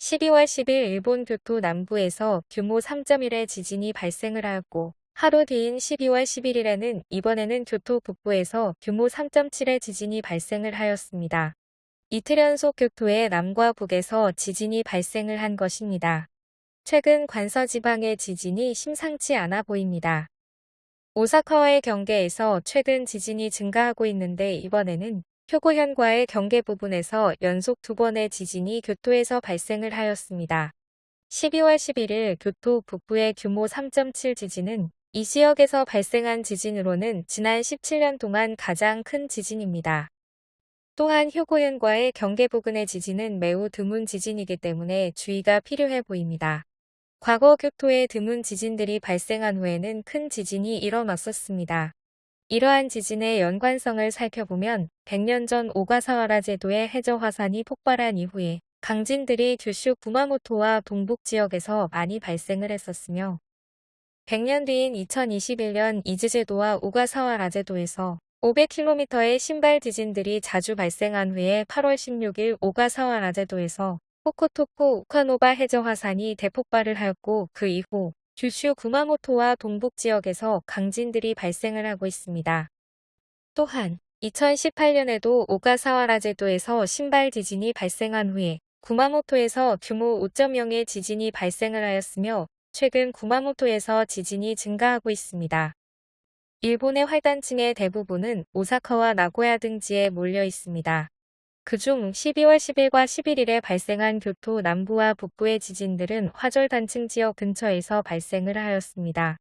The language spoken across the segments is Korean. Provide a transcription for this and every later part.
12월 10일 일본 교토 남부에서 규모 3.1의 지진이 발생을 하였고 하루 뒤인 12월 11일에는 이번에는 교토 북부에서 규모 3.7의 지진이 발생을 하였습니다. 이틀 연속 교토의 남과 북에서 지진이 발생을 한 것입니다. 최근 관서지방의 지진이 심상치 않아 보입니다. 오사카와의 경계에서 최근 지진이 증가하고 있는데 이번에는 표고현과의 경계 부분에서 연속 두 번의 지진이 교토에서 발생을 하였습니다. 12월 11일 교토 북부의 규모 3.7 지진은 이 지역에서 발생한 지진으로는 지난 17년 동안 가장 큰 지진입니다. 또한 효고현과의 경계 부근의 지진은 매우 드문 지진이기 때문에 주의가 필요해 보입니다. 과거 교토에 드문 지진들이 발생한 후에는 큰 지진이 일어났었습니다. 이러한 지진의 연관성을 살펴보면 100년 전 오가사와라 제도의 해저 화산이 폭발한 이후에 강진들이 규슈 구마모토와 동북 지역에서 많이 발생을 했었으며 100년 뒤인 2021년 이즈제도와 오가사와라 제도에서 500km의 신발 지진들이 자주 발생한 후에 8월 16일 오가사와라 제도에서 호코토코 우카노바 해저 화산이 대폭발을 하였고 그 이후 규슈 구마모토와 동북 지역에서 강진들이 발생을 하고 있습니다. 또한 2018년에도 오가사와라 제도에서 신발 지진이 발생한 후에 구마모토에서 규모 5.0의 지진이 발생을 하였으며 최근 구마모토에서 지진이 증가하고 있습니다. 일본의 활단층의 대부분은 오사카와 나고야 등지에 몰려 있습니다. 그중 12월 10일과 11일에 발생한 교토 남부와 북부의 지진들은 화절단층 지역 근처에서 발생을 하였습니다.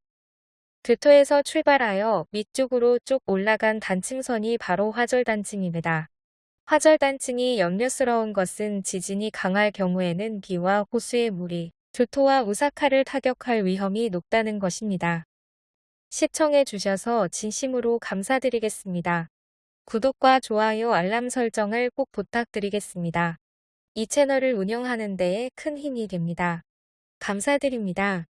교토에서 출발하여 밑쪽으로 쭉 올라간 단층선이 바로 화절단층입니다. 화절단층이 염려스러운 것은 지진이 강할 경우에는 비와 호수의 물이 교토와 우사카를 타격할 위험이 높다는 것입니다. 시청해 주셔서 진심으로 감사드리겠습니다. 구독과 좋아요 알람 설정을 꼭 부탁드리겠습니다. 이 채널을 운영하는 데에 큰 힘이 됩니다. 감사드립니다.